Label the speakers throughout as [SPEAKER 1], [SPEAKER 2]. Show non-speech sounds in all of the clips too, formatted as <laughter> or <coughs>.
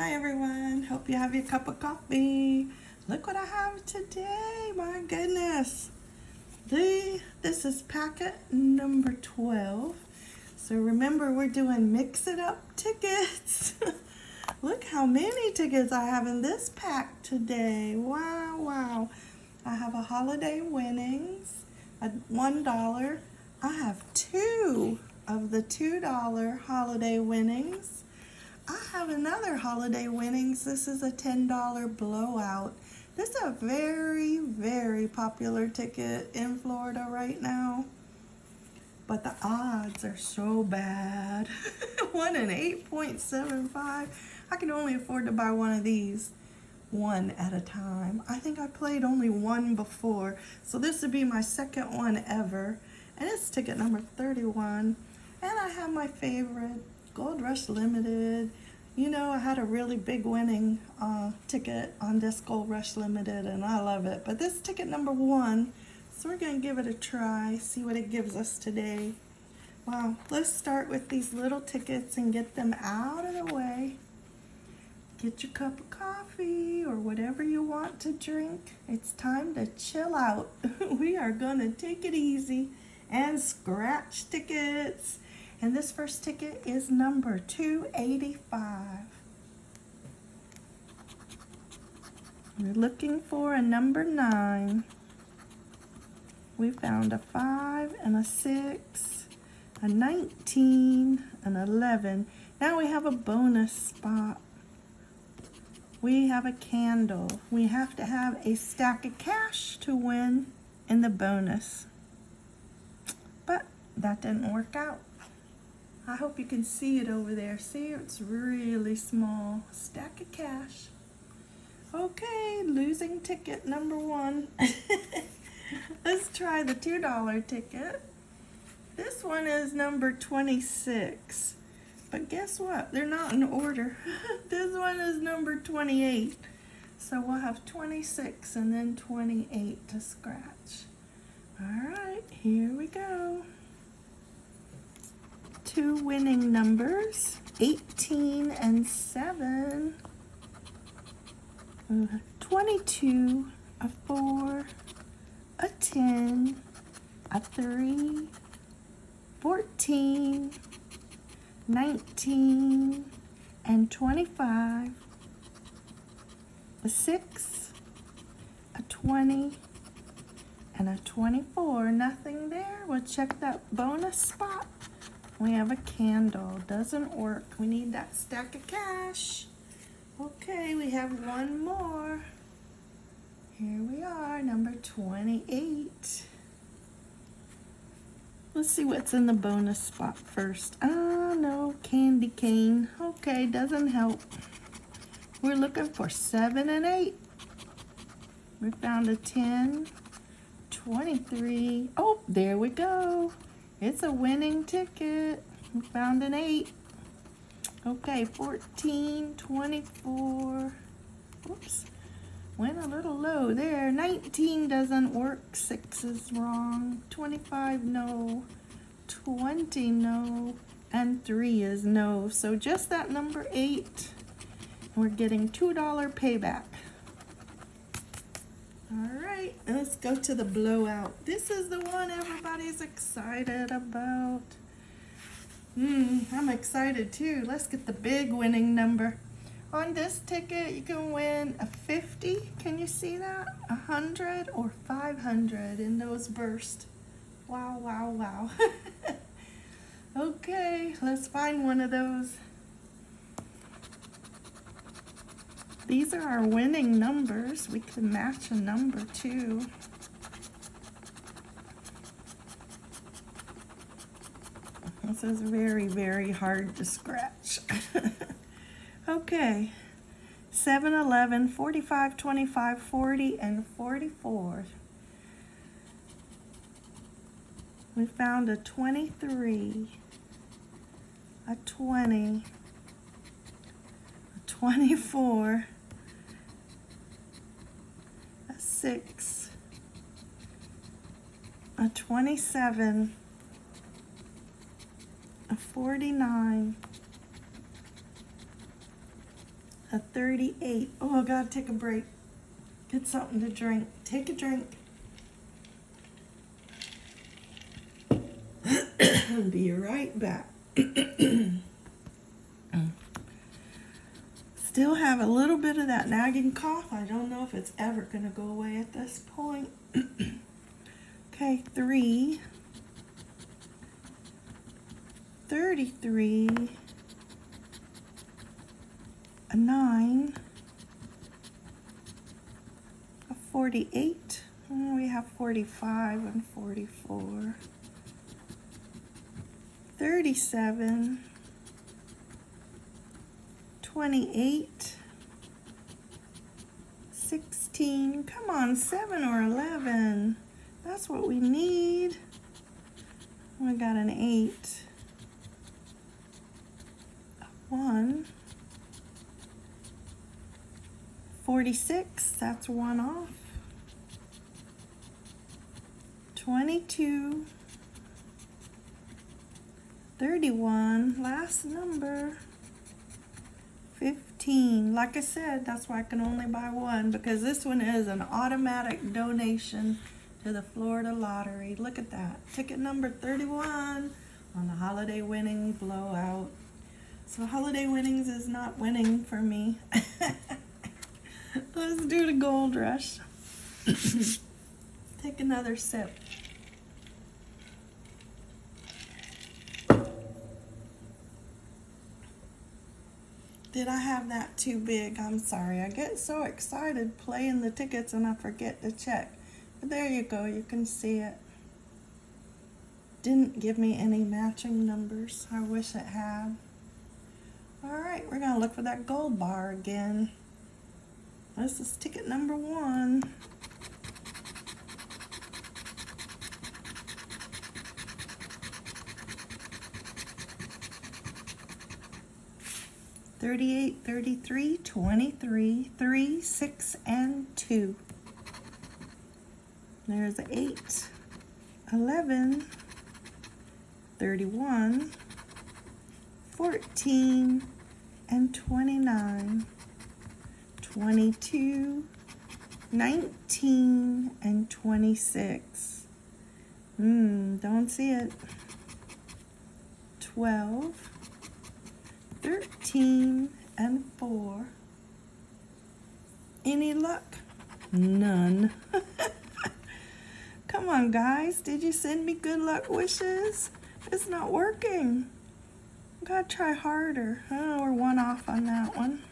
[SPEAKER 1] Hi everyone, hope you have your cup of coffee. Look what I have today, my goodness. The, this is packet number 12. So remember we're doing mix it up tickets. <laughs> Look how many tickets I have in this pack today. Wow, wow. I have a holiday winnings, a $1. I have two of the $2 holiday winnings. Have another holiday winnings. This is a $10 blowout. This is a very, very popular ticket in Florida right now. But the odds are so bad. <laughs> 1 in 8.75. I can only afford to buy one of these one at a time. I think I played only one before. So this would be my second one ever. And it's ticket number 31. And I have my favorite, Gold Rush Limited. You know, I had a really big winning uh, ticket on this Gold Rush Limited, and I love it. But this ticket number one, so we're going to give it a try, see what it gives us today. Wow, let's start with these little tickets and get them out of the way. Get your cup of coffee or whatever you want to drink. It's time to chill out. <laughs> we are going to take it easy and scratch tickets. And this first ticket is number 285. We're looking for a number 9. We found a 5 and a 6, a 19, an 11. Now we have a bonus spot. We have a candle. We have to have a stack of cash to win in the bonus. But that didn't work out. I hope you can see it over there. See, it's really small. Stack of cash. Okay, losing ticket number one. <laughs> Let's try the $2 ticket. This one is number 26. But guess what? They're not in order. <laughs> this one is number 28. So we'll have 26 and then 28 to scratch. All right, here we go two winning numbers, 18 and 7. 22, a 4, a 10, a 3, 14, 19, and 25, a 6, a 20, and a 24. Nothing there. We'll check that bonus spot. We have a candle. Doesn't work. We need that stack of cash. Okay, we have one more. Here we are, number 28. Let's see what's in the bonus spot first. Ah, no, candy cane. Okay, doesn't help. We're looking for 7 and 8. We found a 10, 23. Oh, there we go. It's a winning ticket. We found an 8. Okay, 14, 24. Oops. Went a little low there. 19 doesn't work. 6 is wrong. 25, no. 20, no. And 3 is no. So just that number 8. We're getting $2 payback. All right, let's go to the blowout. This is the one everybody's excited about. Hmm, I'm excited too. Let's get the big winning number. On this ticket, you can win a 50. Can you see that? A 100 or 500 in those bursts. Wow, wow, wow. <laughs> okay, let's find one of those. These are our winning numbers. We can match a number too. This is very, very hard to scratch. <laughs> okay. 7, 11, 45, 25, 40, and 44. We found a 23, a 20, a 24, six, a 27, a 49, a 38. Oh, I gotta take a break. Get something to drink. Take a drink. <coughs> Be right back. <coughs> Still have a little bit of that nagging cough. I don't know if it's ever going to go away at this point. <clears throat> okay, three. 33. A nine. A 48. Oh, we have 45 and 44. 37, 28, 16, come on, 7 or 11. That's what we need. We got an 8, a 1, 46, that's one off. 22, 31, last number, 15. Like I said, that's why I can only buy one because this one is an automatic donation to the Florida Lottery. Look at that. Ticket number 31 on the holiday winning blowout. So holiday winnings is not winning for me. <laughs> Let's do the gold rush. <coughs> Take another sip. Did I have that too big? I'm sorry. I get so excited playing the tickets and I forget to check. But there you go. You can see it. Didn't give me any matching numbers. I wish it had. Alright, we're going to look for that gold bar again. This is ticket number one. 38, 33, 23, 3, 6, and 2. There's 8, 11, 31, 14, and 29, 22, 19, and 26. Hmm, don't see it. 12, 13 and 4. Any luck? None. <laughs> Come on, guys. Did you send me good luck wishes? It's not working. Gotta try harder. Oh, we're one off on that one.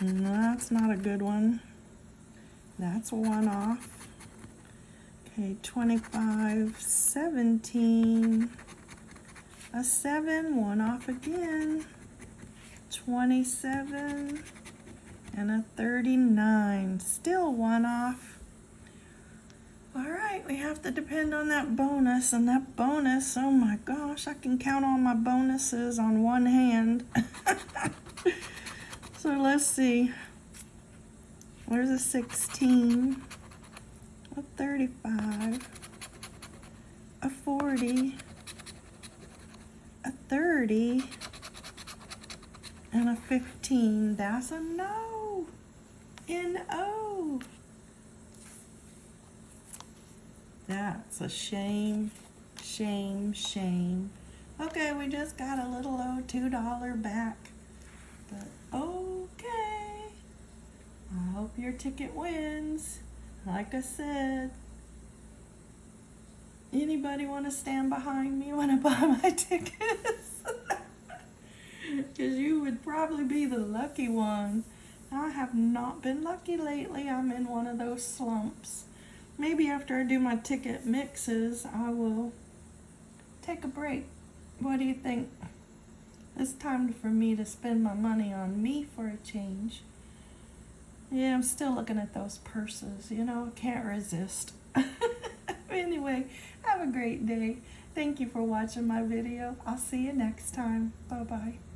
[SPEAKER 1] That's not a good one. That's one off. Okay, 25, 17 a 7, one off again, 27, and a 39. Still one off. All right, we have to depend on that bonus, and that bonus, oh my gosh, I can count all my bonuses on one hand. <laughs> so let's see. There's a 16, a 35, a 40, 30 and a 15. That's a no. N-O. That's a shame, shame, shame. Okay, we just got a little old $2 back. But okay. I hope your ticket wins. Like I said, Anybody want to stand behind me when I buy <laughs> my tickets? <laughs> Because you would probably be the lucky one. I have not been lucky lately. I'm in one of those slumps. Maybe after I do my ticket mixes, I will take a break. What do you think? It's time for me to spend my money on me for a change. Yeah, I'm still looking at those purses. You know, I can't resist. <laughs> anyway, have a great day. Thank you for watching my video. I'll see you next time. Bye-bye.